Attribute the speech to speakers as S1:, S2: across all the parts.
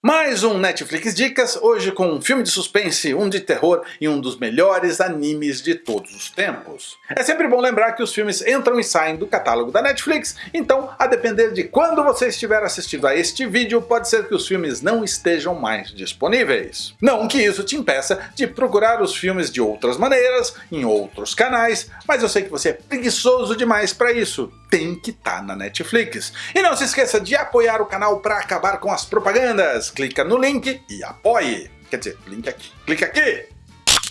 S1: Mais um Netflix Dicas, hoje com um filme de suspense, um de terror e um dos melhores animes de todos os tempos. É sempre bom lembrar que os filmes entram e saem do catálogo da Netflix, então a depender de quando você estiver assistindo a este vídeo, pode ser que os filmes não estejam mais disponíveis. Não que isso te impeça de procurar os filmes de outras maneiras, em outros canais, mas eu sei que você é preguiçoso demais para isso, tem que estar tá na Netflix. E não se esqueça de apoiar o canal para acabar com as propagandas clica no link e apoie. Quer dizer, link aqui. Clica aqui!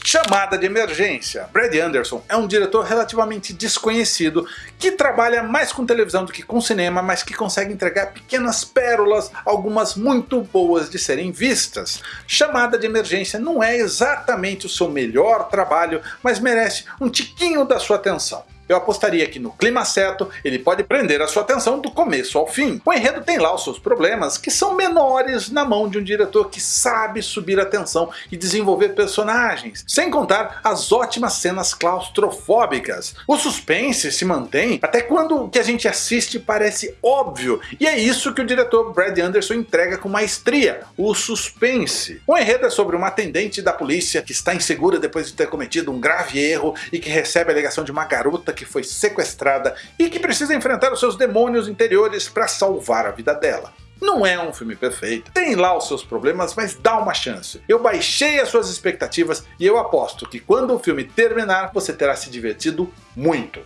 S1: Chamada de emergência. Brad Anderson é um diretor relativamente desconhecido que trabalha mais com televisão do que com cinema, mas que consegue entregar pequenas pérolas, algumas muito boas de serem vistas. Chamada de emergência não é exatamente o seu melhor trabalho, mas merece um tiquinho da sua atenção eu apostaria que no clima certo ele pode prender a sua atenção do começo ao fim. O enredo tem lá os seus problemas, que são menores na mão de um diretor que sabe subir a tensão e desenvolver personagens, sem contar as ótimas cenas claustrofóbicas. O suspense se mantém até quando o que a gente assiste parece óbvio, e é isso que o diretor Brad Anderson entrega com maestria, o suspense. O enredo é sobre uma atendente da polícia que está insegura depois de ter cometido um grave erro e que recebe a alegação de uma garota que foi sequestrada e que precisa enfrentar os seus demônios interiores para salvar a vida dela. Não é um filme perfeito, tem lá os seus problemas, mas dá uma chance. Eu baixei as suas expectativas e eu aposto que quando o filme terminar, você terá se divertido muito.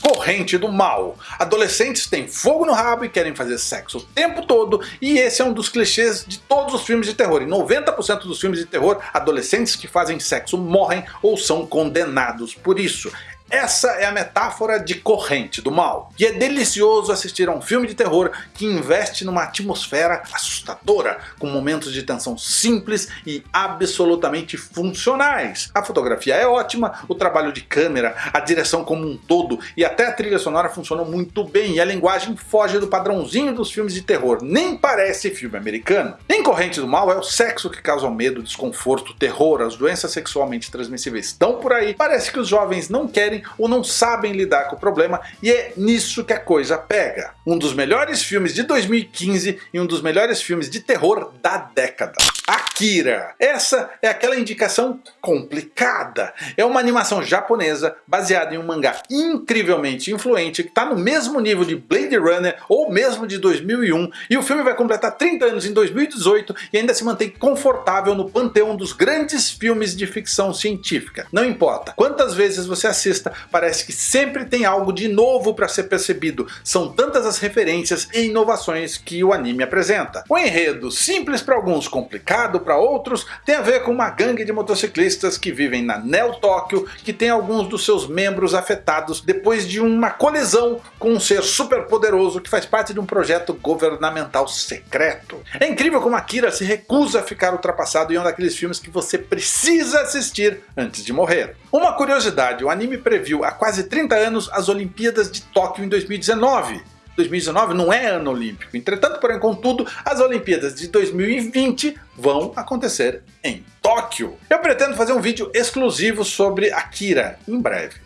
S1: Corrente do Mal. Adolescentes têm fogo no rabo e querem fazer sexo o tempo todo, e esse é um dos clichês de todos os filmes de terror. Em 90% dos filmes de terror, adolescentes que fazem sexo morrem ou são condenados por isso. Essa é a metáfora de corrente do mal. E é delicioso assistir a um filme de terror que investe numa atmosfera assustadora, com momentos de tensão simples e absolutamente funcionais. A fotografia é ótima, o trabalho de câmera, a direção como um todo e até a trilha sonora funcionam muito bem e a linguagem foge do padrãozinho dos filmes de terror, nem parece filme americano. Em Corrente do Mal é o sexo que causa o medo, desconforto, terror, as doenças sexualmente transmissíveis estão por aí, parece que os jovens não querem querem ou não sabem lidar com o problema e é nisso que a coisa pega. Um dos melhores filmes de 2015 e um dos melhores filmes de terror da década. Akira. Essa é aquela indicação complicada. É uma animação japonesa baseada em um mangá incrivelmente influente que está no mesmo nível de Blade Runner ou mesmo de 2001 e o filme vai completar 30 anos em 2018 e ainda se mantém confortável no panteão dos grandes filmes de ficção científica. Não importa quantas vezes você assista parece que sempre tem algo de novo para ser percebido, são tantas as referências e inovações que o anime apresenta. O enredo, simples para alguns, complicado para outros, tem a ver com uma gangue de motociclistas que vivem na Neo Tóquio, que tem alguns dos seus membros afetados depois de uma colisão com um ser super poderoso que faz parte de um projeto governamental secreto. É incrível como Akira se recusa a ficar ultrapassado em um daqueles filmes que você precisa assistir antes de morrer. Uma curiosidade, o anime previu há quase 30 anos as Olimpíadas de Tóquio em 2019. 2019 não é ano olímpico, entretanto, porém, contudo, as Olimpíadas de 2020 vão acontecer em Tóquio. Eu pretendo fazer um vídeo exclusivo sobre Akira em breve.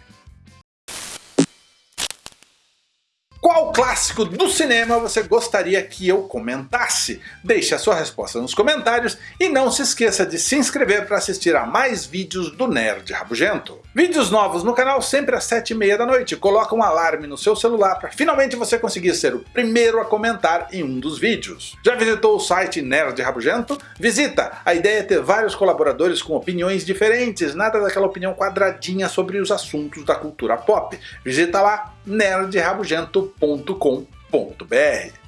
S1: Qual clássico do cinema você gostaria que eu comentasse? Deixe a sua resposta nos comentários e não se esqueça de se inscrever para assistir a mais vídeos do Nerd Rabugento. Vídeos novos no canal sempre às 7h30 da noite. Coloca um alarme no seu celular para finalmente você conseguir ser o primeiro a comentar em um dos vídeos. Já visitou o site Nerd Rabugento? Visita! A ideia é ter vários colaboradores com opiniões diferentes, nada daquela opinião quadradinha sobre os assuntos da cultura pop. Visita lá nerdrabugento.com.br